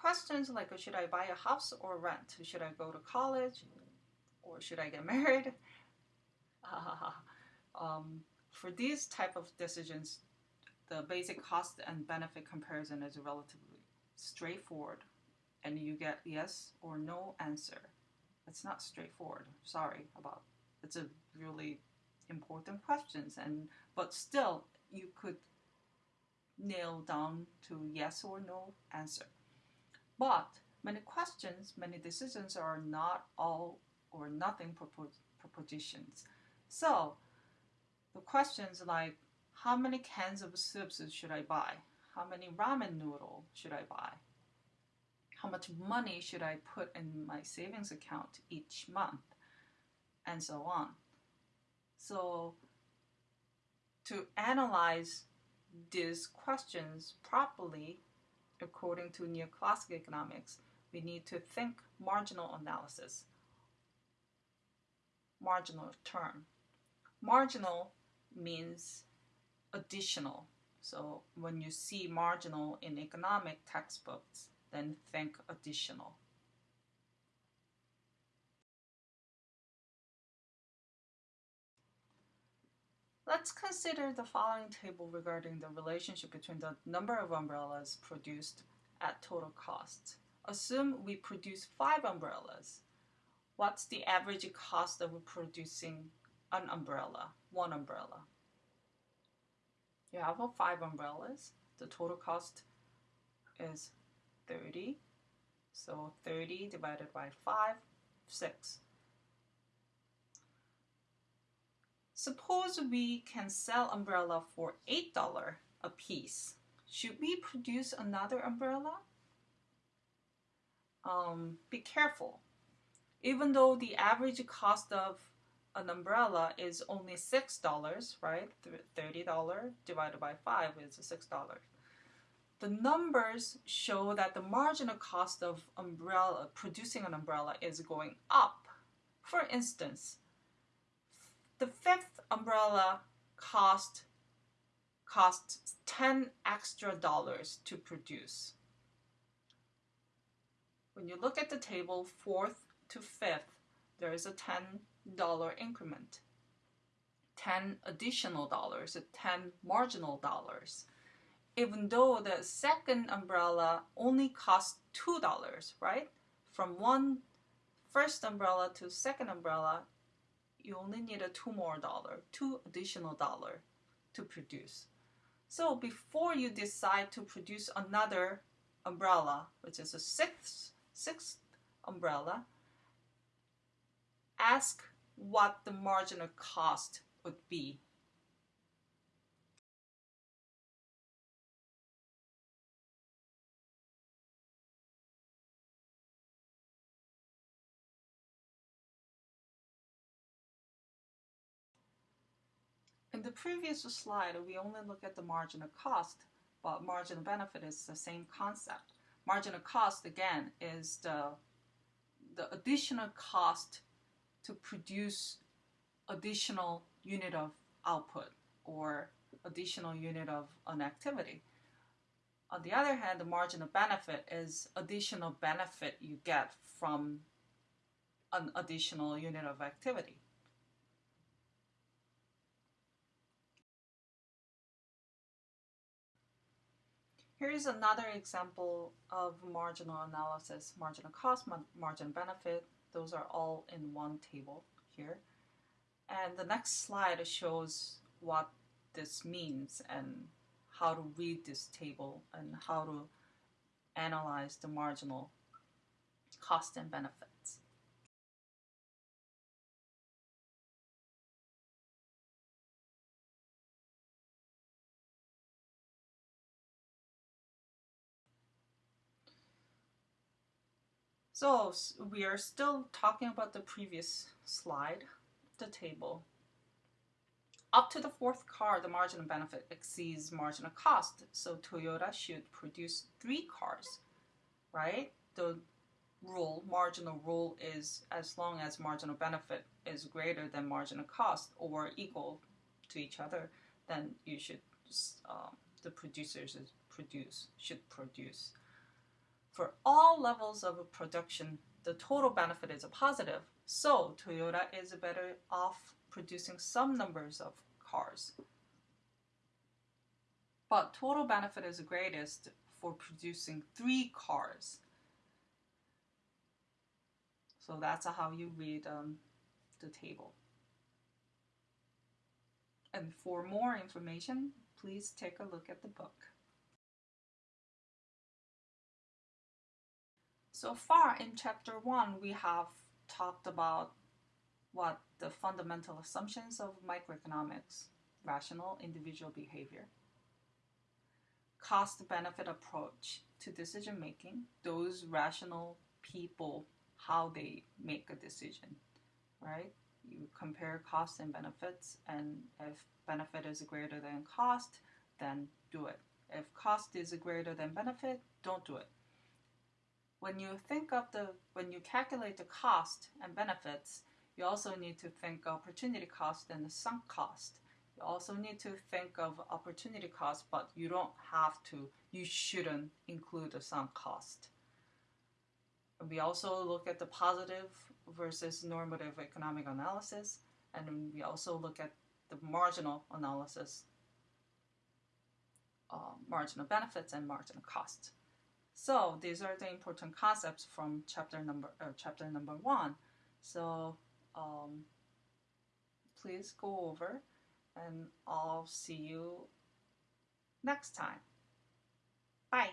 questions like should I buy a house or rent? Should I go to college or should I get married? um, for these type of decisions, the basic cost and benefit comparison is relatively straightforward and you get yes or no answer. It's not straightforward. Sorry about it's a really important questions and but still you could nail down to yes or no answer. But many questions, many decisions are not all or nothing propositions. So the questions like how many cans of soups should I buy? How many ramen noodle should I buy? How much money should I put in my savings account each month? And so on. So to analyze these questions properly, according to neoclassical economics, we need to think marginal analysis. Marginal term. Marginal means additional. So when you see marginal in economic textbooks, then think additional. Let's consider the following table regarding the relationship between the number of umbrellas produced at total cost. Assume we produce five umbrellas. What's the average cost of producing an umbrella, one umbrella? You have five umbrellas. The total cost is 30. So 30 divided by 5, 6. Suppose we can sell umbrella for $8 a piece. Should we produce another umbrella? Um, be careful. Even though the average cost of an umbrella is only $6, right? $30 divided by 5 is $6. The numbers show that the marginal cost of umbrella producing an umbrella is going up. For instance, the fifth umbrella cost costs 10 extra dollars to produce. When you look at the table, fourth to fifth, there is a $10 increment. 10 additional dollars, 10 marginal dollars. Even though the second umbrella only costs $2, right? From one first umbrella to second umbrella, you only need a two more dollar, two additional dollar to produce. So before you decide to produce another umbrella, which is a sixth, sixth umbrella, ask what the marginal cost would be In the previous slide, we only look at the marginal cost, but marginal benefit is the same concept. Marginal cost, again, is the, the additional cost to produce additional unit of output or additional unit of an activity. On the other hand, the marginal benefit is additional benefit you get from an additional unit of activity. Here is another example of marginal analysis, marginal cost, margin benefit. Those are all in one table here. And the next slide shows what this means and how to read this table and how to analyze the marginal cost and benefit. So we are still talking about the previous slide, the table. Up to the fourth car, the marginal benefit exceeds marginal cost. So Toyota should produce three cars, right? The rule, marginal rule is as long as marginal benefit is greater than marginal cost or equal to each other, then you should, um, the producers produce, should produce For all levels of production, the total benefit is a positive. So Toyota is better off producing some numbers of cars. But total benefit is greatest for producing three cars. So that's how you read um, the table. And for more information, please take a look at the book. So far in chapter 1, we have talked about what the fundamental assumptions of microeconomics, rational individual behavior, cost benefit approach to decision making, those rational people, how they make a decision, right? You compare costs and benefits, and if benefit is greater than cost, then do it. If cost is greater than benefit, don't do it. When you think of the, when you calculate the cost and benefits, you also need to think opportunity cost and the sunk cost. You also need to think of opportunity cost, but you don't have to, you shouldn't include the sunk cost. We also look at the positive versus normative economic analysis, and we also look at the marginal analysis, uh, marginal benefits and marginal costs. So these are the important concepts from chapter number uh, chapter number one. So um, please go over and I'll see you next time. Bye.